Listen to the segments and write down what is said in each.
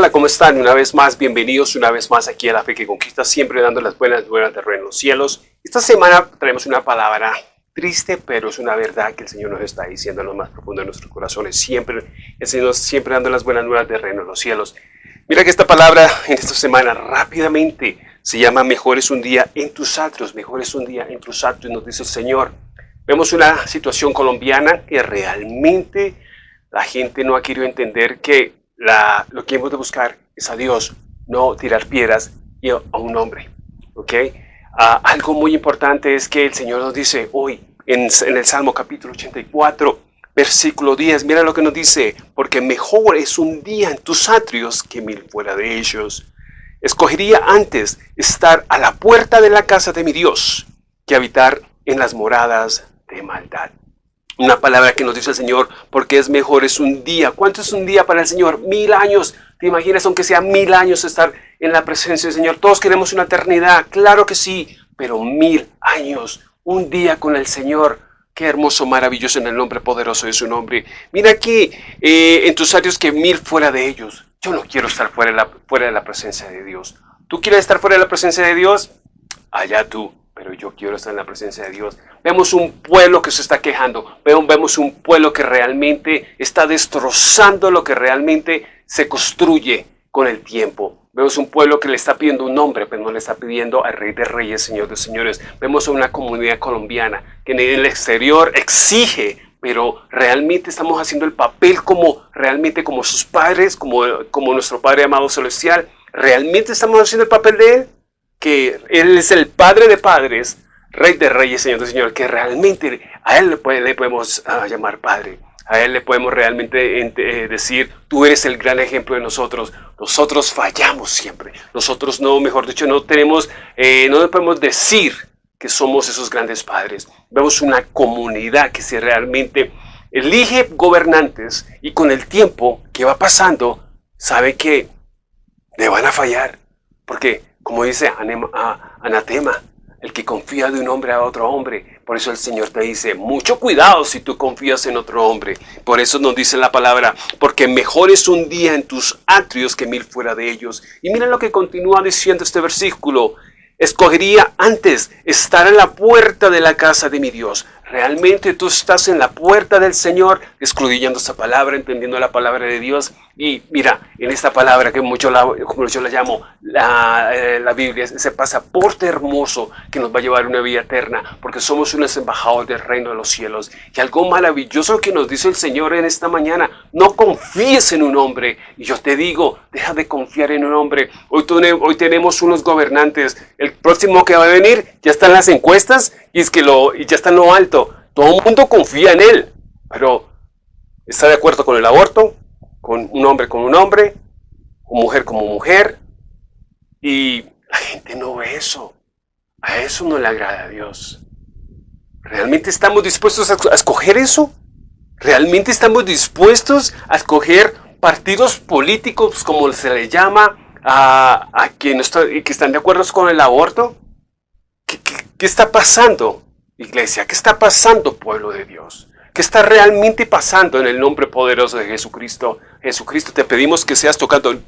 Hola, ¿cómo están? Una vez más, bienvenidos una vez más aquí a La Fe que Conquista, siempre dando las buenas nuevas de en los cielos. Esta semana traemos una palabra triste, pero es una verdad que el Señor nos está diciendo en lo más profundo de nuestros corazones. Siempre, el Señor siempre dando las buenas nuevas de reino en los cielos. Mira que esta palabra en esta semana rápidamente se llama Mejor es un día en tus atrios, mejor es un día en tus atrios, nos dice el Señor. Vemos una situación colombiana que realmente la gente no ha querido entender que lo que hemos de buscar es a Dios, no tirar piedras y a un hombre. ¿ok? Ah, algo muy importante es que el Señor nos dice hoy en, en el Salmo capítulo 84, versículo 10, mira lo que nos dice, porque mejor es un día en tus atrios que mil fuera de ellos. Escogería antes estar a la puerta de la casa de mi Dios que habitar en las moradas de maldad. Una palabra que nos dice el Señor, porque es mejor, es un día. ¿Cuánto es un día para el Señor? Mil años. ¿Te imaginas, aunque sea mil años, estar en la presencia del Señor? Todos queremos una eternidad, claro que sí, pero mil años, un día con el Señor. Qué hermoso, maravilloso en el nombre poderoso de su nombre. Mira aquí eh, en tus años que mil fuera de ellos. Yo no quiero estar fuera de, la, fuera de la presencia de Dios. ¿Tú quieres estar fuera de la presencia de Dios? Allá tú pero yo quiero estar en la presencia de Dios. Vemos un pueblo que se está quejando, vemos un pueblo que realmente está destrozando lo que realmente se construye con el tiempo. Vemos un pueblo que le está pidiendo un nombre, pero no le está pidiendo al Rey de Reyes, Señor de Señores. Vemos a una comunidad colombiana que en el exterior exige, pero realmente estamos haciendo el papel como realmente como sus padres, como, como nuestro Padre amado celestial. ¿Realmente estamos haciendo el papel de Él? Que Él es el Padre de padres, Rey de reyes, Señor de Señor, que realmente a Él le, podemos ah, llamar Padre. A Él le podemos realmente eh, decir, tú eres el gran ejemplo de nosotros. Nosotros fallamos siempre. Nosotros no, mejor dicho, no tenemos, eh, no podemos decir que somos esos grandes padres. Vemos una comunidad que si realmente elige gobernantes y con el tiempo que va pasando, sabe que le van a fallar. Porque como dice Anatema, el que confía de un hombre a otro hombre. Por eso el Señor te dice, mucho cuidado si tú confías en otro hombre. Por eso nos dice la palabra, porque mejor es un día en tus atrios que mil fuera de ellos. Y mira lo que continúa diciendo este versículo. Escogería antes estar en la puerta de la casa de mi Dios. ¿Realmente tú estás en la puerta del Señor, escudillando esta palabra, entendiendo la palabra de Dios? Y mira, en esta palabra que mucho la, como yo la llamo, la, eh, la, Biblia, ese pasaporte hermoso que nos va a llevar a una vida eterna, porque somos unos embajadores del reino de los cielos. Y algo maravilloso que nos dice el Señor en esta mañana, no confíes en un hombre. Y yo te digo, deja de confiar en un hombre. Hoy, hoy tenemos unos gobernantes, el próximo que va a venir ya están las encuestas y es que lo, y ya está en lo alto. Todo el mundo confía en él, pero ¿está de acuerdo con el aborto? con un hombre con un hombre, con mujer como mujer, y la gente no ve eso. A eso no le agrada a Dios. ¿Realmente estamos dispuestos a, escoger eso? ¿Realmente estamos dispuestos a escoger partidos políticos, como se le llama, a, a quienes que están de acuerdo con el aborto? ¿Qué, está pasando, iglesia? ¿Qué está pasando, pueblo de Dios? ¿Qué está realmente pasando en el nombre poderoso de Jesucristo? Jesucristo, te pedimos que seas tocando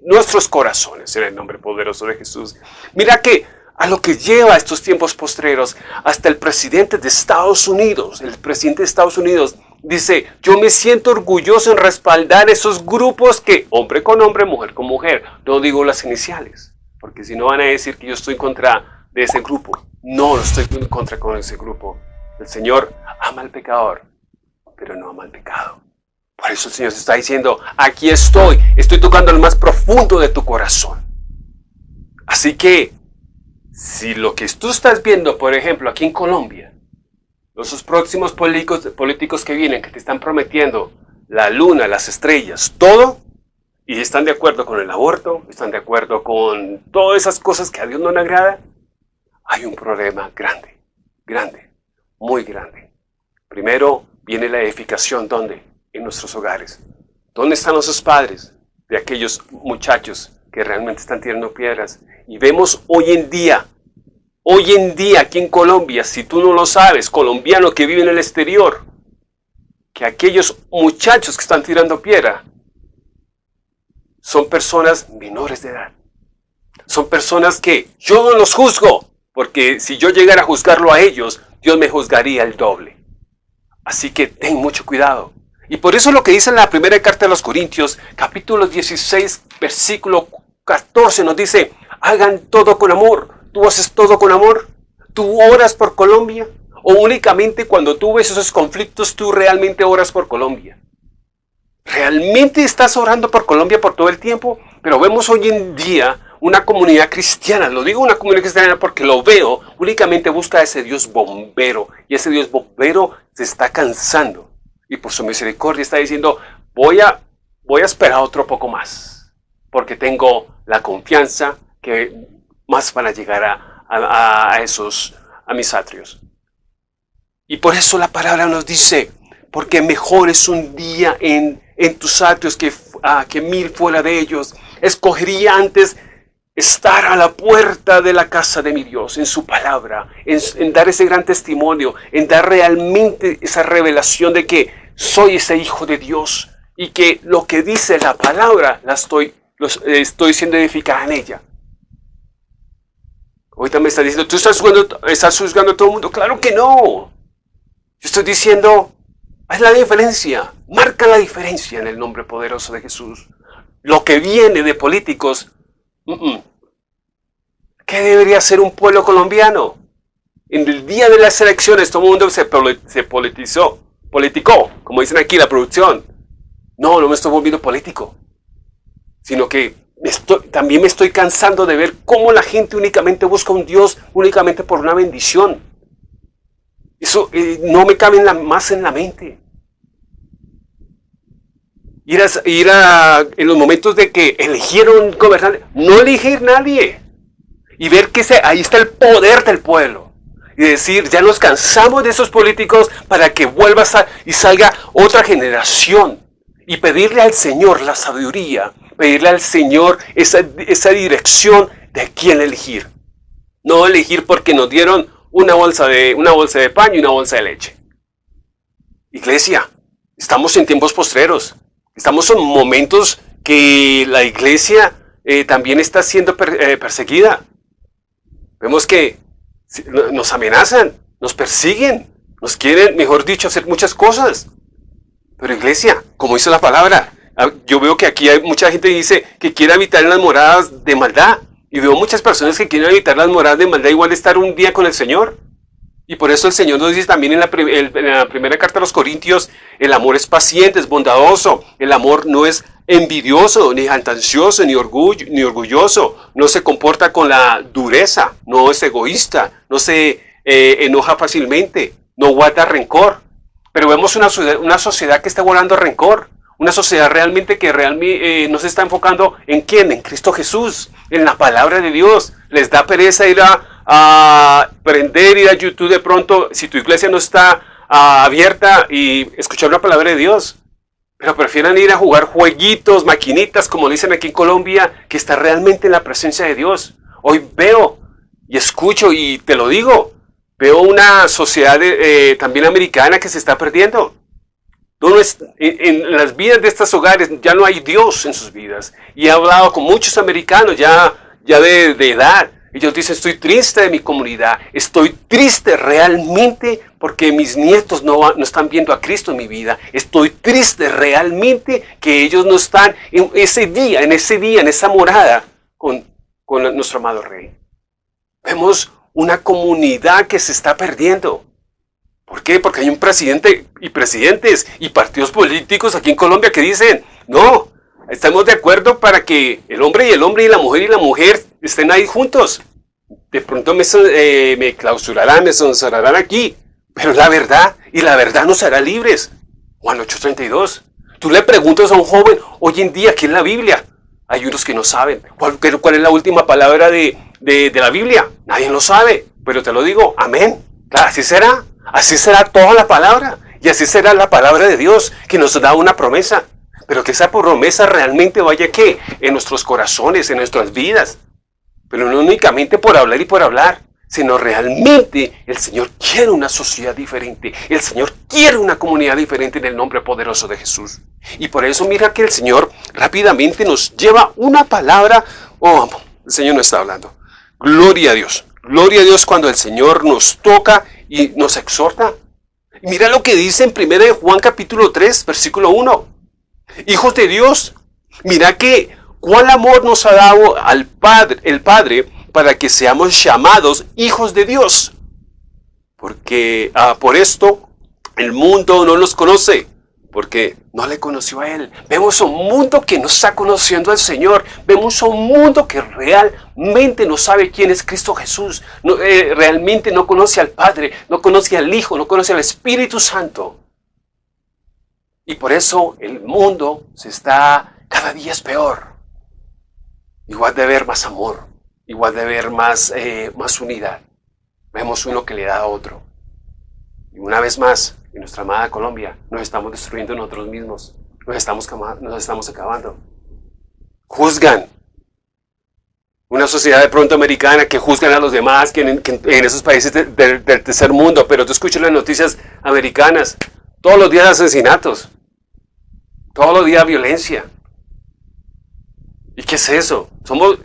nuestros corazones en el nombre poderoso de Jesús. Mira que a lo que lleva estos tiempos postreros, hasta el presidente de Estados Unidos, el presidente de Estados Unidos dice, yo me siento orgulloso en respaldar esos grupos que, hombre con hombre, mujer con mujer, no digo las iniciales, porque si no van a decir que yo estoy contra de ese grupo. No, estoy en contra con ese grupo. El Señor ama al pecador, pero no ama al pecado. Por eso el Señor se está diciendo, aquí estoy, estoy tocando el más profundo de tu corazón. Así que, si lo que tú estás viendo, por ejemplo, aquí en Colombia, los próximos políticos, políticos que vienen, que te están prometiendo la luna, las estrellas, todo, y están de acuerdo con el aborto, están de acuerdo con todas esas cosas que a Dios no le agrada, hay un problema grande, grande, muy grande. Primero viene la edificación, ¿dónde? en nuestros hogares. ¿Dónde están nuestros padres de aquellos muchachos que realmente están tirando piedras? Y vemos hoy en día, hoy en día aquí en Colombia, si tú no lo sabes, colombiano que vive en el exterior, que aquellos muchachos que están tirando piedra son personas menores de edad. Son personas que yo no los juzgo, porque si yo llegara a juzgarlo a ellos, Dios me juzgaría el doble. Así que ten mucho cuidado. Y por eso lo que dice en la primera carta de los Corintios, capítulo 16, versículo 14, nos dice, hagan todo con amor. ¿Tú haces todo con amor? ¿Tú oras por Colombia? ¿O únicamente cuando tú ves esos conflictos, tú realmente oras por Colombia? ¿Realmente estás orando por Colombia por todo el tiempo? Pero vemos hoy en día una comunidad cristiana, lo digo una comunidad cristiana porque lo veo, únicamente busca a ese Dios bombero. Y ese Dios bombero se está cansando. Y por su misericordia está diciendo, voy a, voy a esperar otro poco más. Porque tengo la confianza que más van a llegar a, a esos, a mis atrios. Y por eso la palabra nos dice, porque mejor es un día en, en tus atrios que, ah, que mil fuera de ellos. Escogería antes estar a la puerta de la casa de mi Dios, en su palabra, en, dar ese gran testimonio, en dar realmente esa revelación de que soy ese hijo de Dios y que lo que dice la palabra la estoy, los, estoy siendo edificada en ella. Ahorita me está diciendo, ¿tú estás juzgando, estás juzgando a todo el mundo? Claro que no. Yo estoy diciendo, haz la diferencia, marca la diferencia en el nombre poderoso de Jesús. Lo que viene de políticos, ¿qué debería ser un pueblo colombiano? En el día de las elecciones todo el mundo se, se politizó, politicó, como dicen aquí la producción. No, no me estoy volviendo político, sino que también me estoy cansando de ver cómo la gente únicamente busca un Dios únicamente por una bendición. Eso eh, no me cabe más en la mente. Ir a, ir a, en los momentos de que eligieron gobernante, no elegir nadie. Y ver que ahí está el poder del pueblo. Y decir, ya nos cansamos de esos políticos para que vuelva y salga otra generación. Y pedirle al Señor la sabiduría, pedirle al Señor esa, esa dirección de quién elegir. No elegir porque nos dieron una bolsa de, una bolsa de pan y una bolsa de leche. Iglesia, estamos en tiempos postreros. Estamos en momentos que la iglesia eh, también está siendo eh, perseguida. Vemos que nos amenazan, nos persiguen, nos quieren, mejor dicho, hacer muchas cosas. Pero iglesia, como dice la palabra, ah, yo veo que aquí hay mucha gente que dice que quiere habitar en las moradas de maldad. Y veo muchas personas que quieren evitar las moradas de maldad igual estar un día con el Señor. Y por eso el Señor nos dice también en la, primera carta a los Corintios, el amor es paciente, es bondadoso, el amor no es envidioso, ni ansioso, ni, orgullo, ni orgulloso, no se comporta con la dureza, no es egoísta, no se eh, enoja fácilmente, no guarda rencor. Pero vemos una, una sociedad que está guardando rencor, una sociedad realmente que realmente eh, no se está enfocando en quién, en Cristo Jesús, en la palabra de Dios. Les da pereza ir a, a prender, ir a YouTube de pronto, si tu iglesia no está ah, abierta y escuchar la palabra de Dios. Pero prefieren ir a jugar jueguitos, maquinitas, como dicen aquí en Colombia, que está realmente en la presencia de Dios. Hoy veo y escucho y te lo digo, veo una sociedad eh, también americana que se está perdiendo en, las vidas de estos hogares ya no hay Dios en sus vidas. Y he hablado con muchos americanos ya, ya de, edad. Ellos dicen, estoy triste de mi comunidad, estoy triste realmente porque mis nietos no, no, están viendo a Cristo en mi vida. Estoy triste realmente que ellos no están en ese día, en ese día, en esa morada con, con nuestro amado Rey. Vemos una comunidad que se está perdiendo. ¿Por qué? Porque hay un presidente y presidentes y partidos políticos aquí en Colombia que dicen, no, estamos de acuerdo para que el hombre y el hombre y la mujer y la mujer estén ahí juntos. De pronto me, eh, me clausurarán, me sonsorarán aquí, pero la verdad, y la verdad nos hará libres. Juan 8:32. Tú le preguntas a un joven, hoy en día, ¿qué es la Biblia? Hay unos que no saben. ¿Cuál, es la última palabra de, la Biblia? Nadie lo sabe, pero te lo digo, amén. Claro, así será. Así será toda la palabra. Y así será la palabra de Dios que nos da una promesa. Pero que esa promesa realmente vaya que en nuestros corazones, en nuestras vidas. Pero no únicamente por hablar y por hablar, sino realmente el Señor quiere una sociedad diferente. El Señor quiere una comunidad diferente en el nombre poderoso de Jesús. Y por eso mira que el Señor rápidamente nos lleva una palabra. Oh, el Señor no está hablando. Gloria a Dios. Gloria a Dios cuando el Señor nos toca y nos exhorta. Mira lo que dice en 1 Juan capítulo 3, versículo 1. Hijos de Dios, mira que cuál amor nos ha dado al Padre, el Padre para que seamos llamados hijos de Dios. Porque ah, por esto el mundo no nos conoce, porque no le conoció a Él. Vemos un mundo que no está conociendo al Señor. Vemos un mundo que realmente no sabe quién es Cristo Jesús. Eh, realmente no conoce al Padre, no conoce al Hijo, no conoce al Espíritu Santo. Y por eso el mundo se está, cada día es peor. Igual de ver más amor, igual de ver más, eh, más unidad. Vemos uno que le da a otro. Y una vez más, en nuestra amada Colombia, nos estamos destruyendo nosotros mismos. Nos estamos, nos estamos acabando. Juzgan. Una sociedad de pronto americana que juzgan a los demás, que en, esos países del tercer mundo, pero tú escuchas las noticias americanas, todos los días asesinatos, todos los días violencia. ¿Y qué es eso? Somos,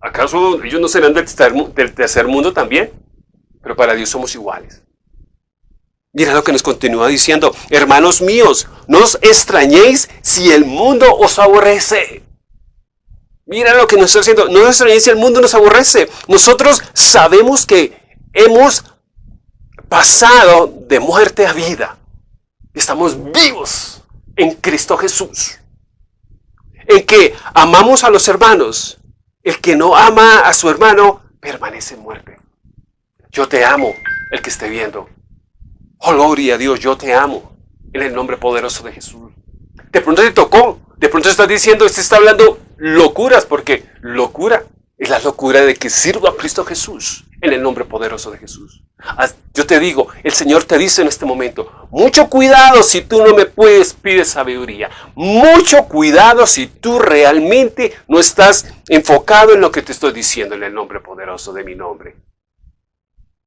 ¿Acaso ellos no serán del tercer mundo también? Pero para Dios somos iguales. Mira lo que nos continúa diciendo, hermanos míos, no os extrañéis si el mundo os aborrece. Mira lo que nos está diciendo, no os extrañéis si el mundo nos aborrece. Nosotros sabemos que hemos pasado de muerte a vida. Estamos vivos en Cristo Jesús. En que amamos a los hermanos. El que no ama a su hermano permanece en muerte. Yo te amo, el que esté viendo. Oh, gloria a Dios, yo te amo. En el nombre poderoso de Jesús. De pronto te tocó. De pronto estás diciendo, este está hablando locuras, porque locura es la locura de que sirva a Cristo Jesús. En el nombre poderoso de Jesús. Yo te digo, el Señor te dice en este momento, mucho cuidado si tú no me puedes, pide sabiduría. Mucho cuidado si tú realmente no estás enfocado en lo que te estoy diciendo en el nombre poderoso de mi nombre.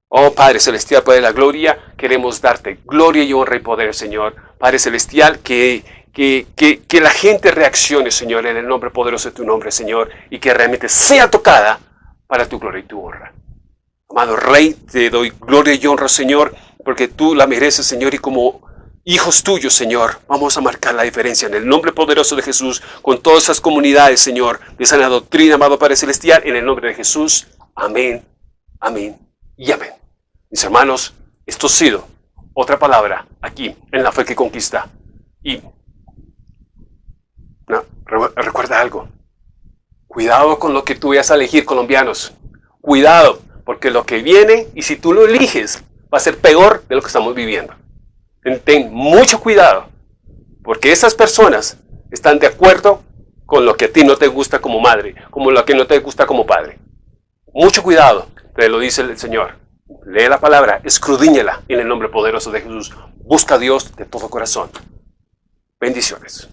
Oh Padre Celestial, Padre de la Gloria, queremos darte gloria y honra y poder, Señor. Padre Celestial, que, que, que, la gente reaccione, Señor, en el nombre poderoso de tu nombre, Señor, y que realmente sea tocada para tu gloria y tu honra. Amado Rey, te doy gloria y honra, Señor, porque tú la mereces, Señor, y como hijos tuyos, Señor, vamos a marcar la diferencia en el nombre poderoso de Jesús, con todas esas comunidades, Señor, de sana doctrina, amado Padre Celestial, en el nombre de Jesús. Amén, amén y amén. Mis hermanos, esto ha sido otra palabra aquí en la fe que conquista. Y recuerda algo. Cuidado con lo que tú vayas a elegir, colombianos. Cuidado, porque lo que viene, y si tú lo eliges, va a ser peor de lo que estamos viviendo. Ten mucho cuidado, porque esas personas están de acuerdo con lo que a ti no te gusta como madre, como lo que no te gusta como padre. Mucho cuidado, te lo dice el Señor. Lee la palabra, escrudíñela en el nombre poderoso de Jesús. Busca a Dios de todo corazón. Bendiciones.